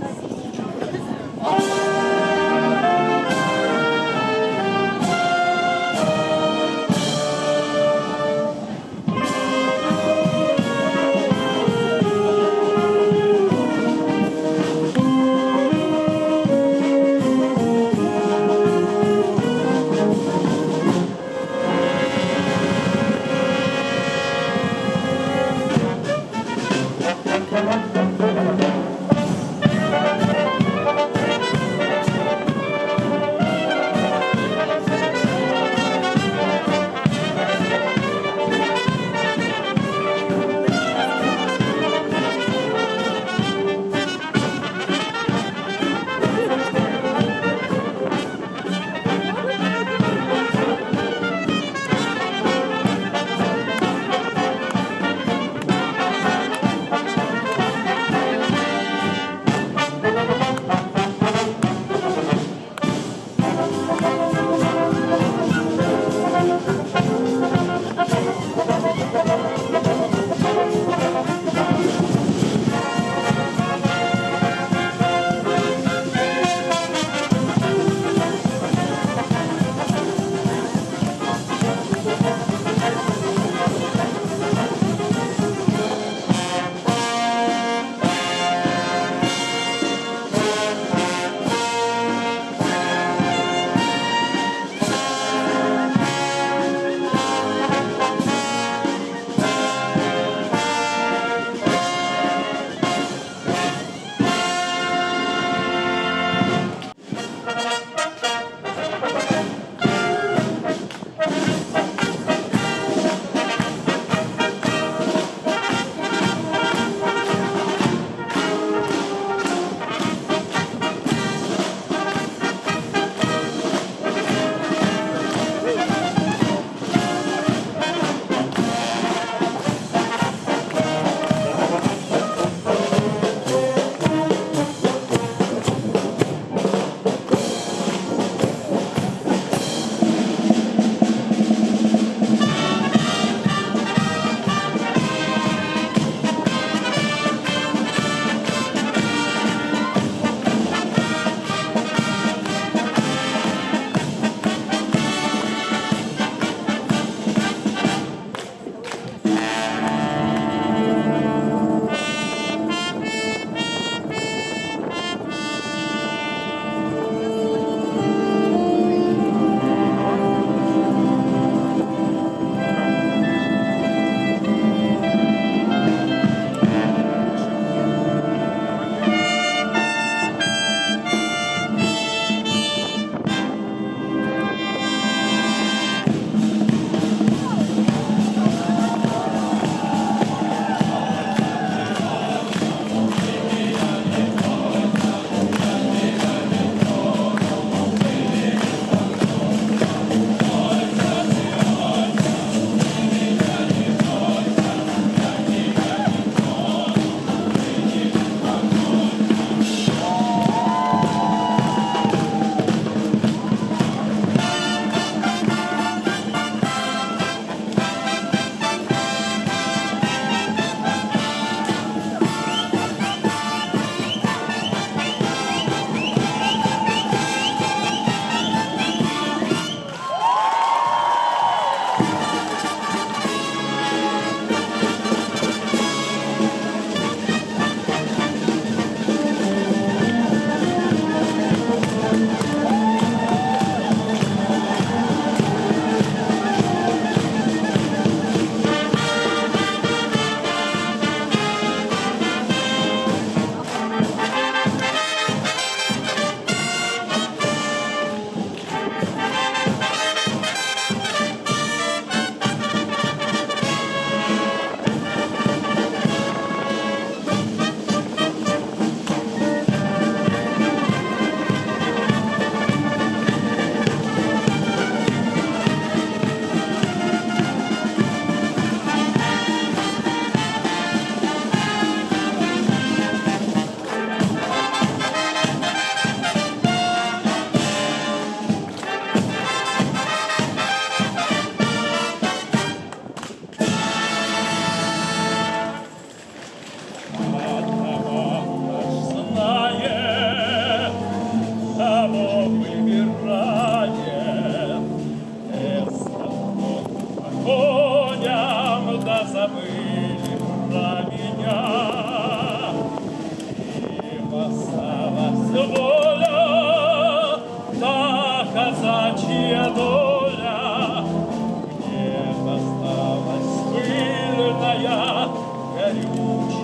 Gracias.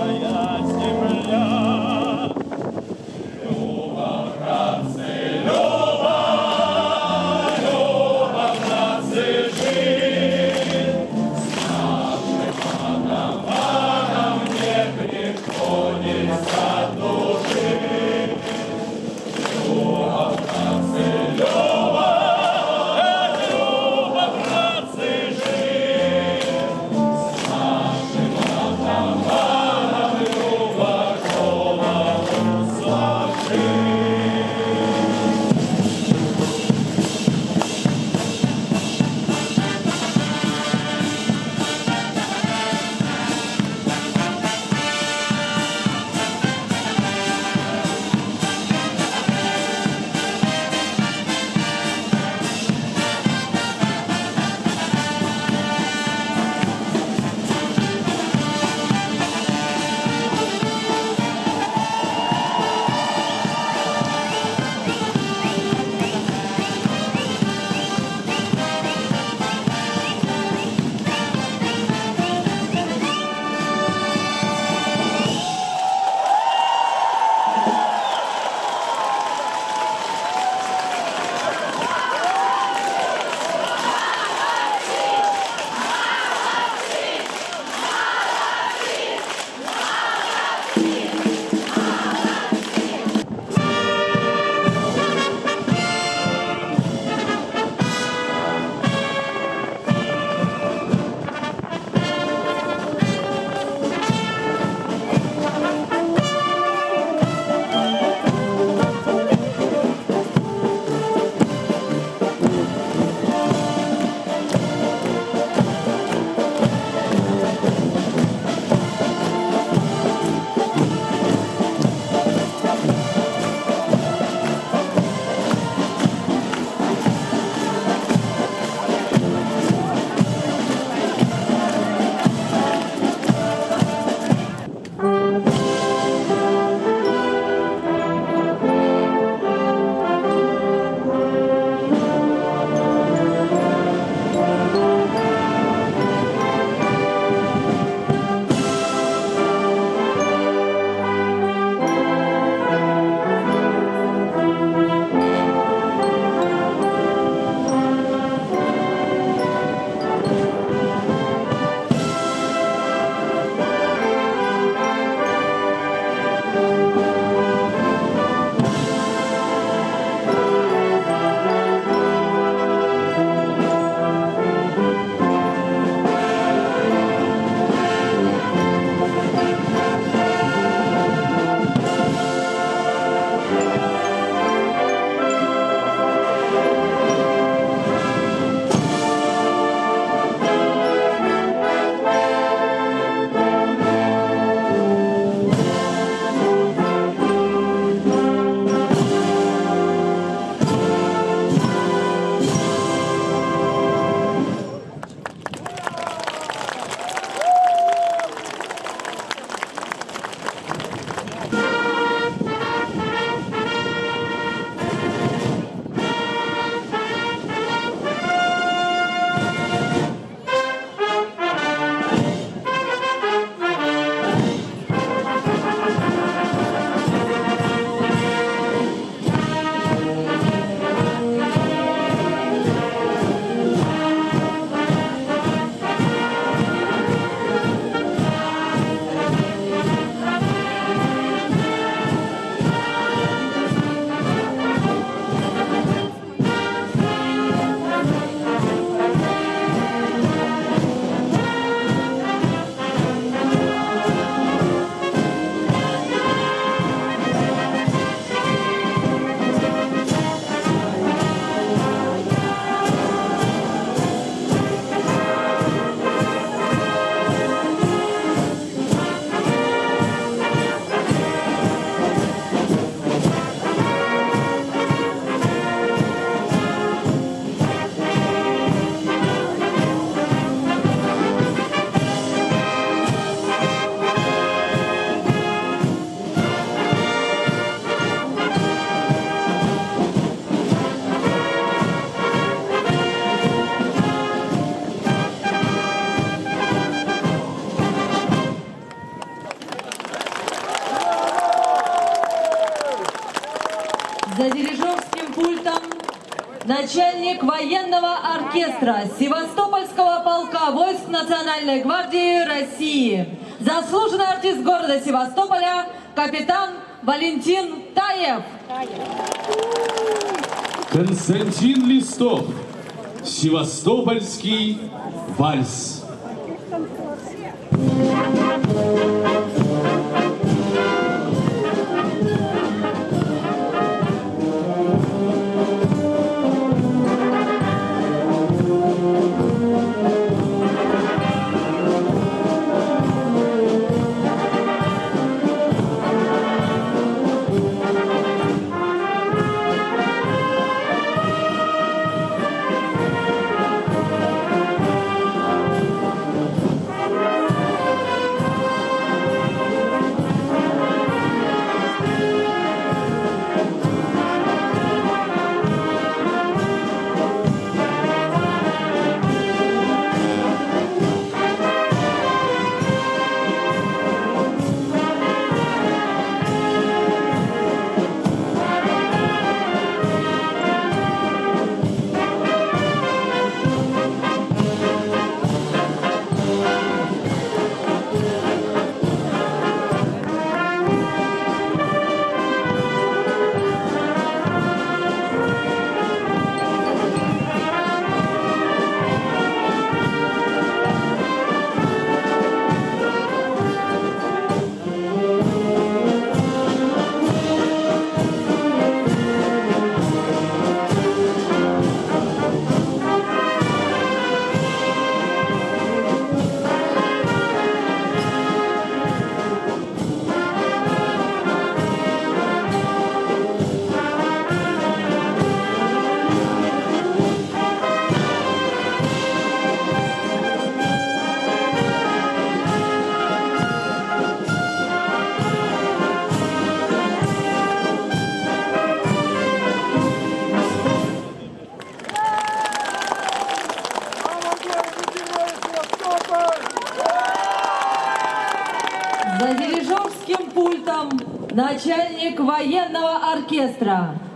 Горючая земля. Национальной гвардии России, заслуженный артист города Севастополя, капитан Валентин Таев. Константин Листов. Севастопольский вальс.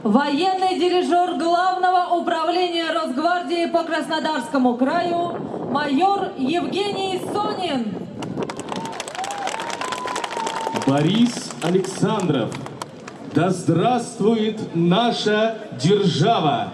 Военный дирижер Главного управления Росгвардии по Краснодарскому краю майор Евгений Сонин. Борис Александров. Да здравствует наша держава!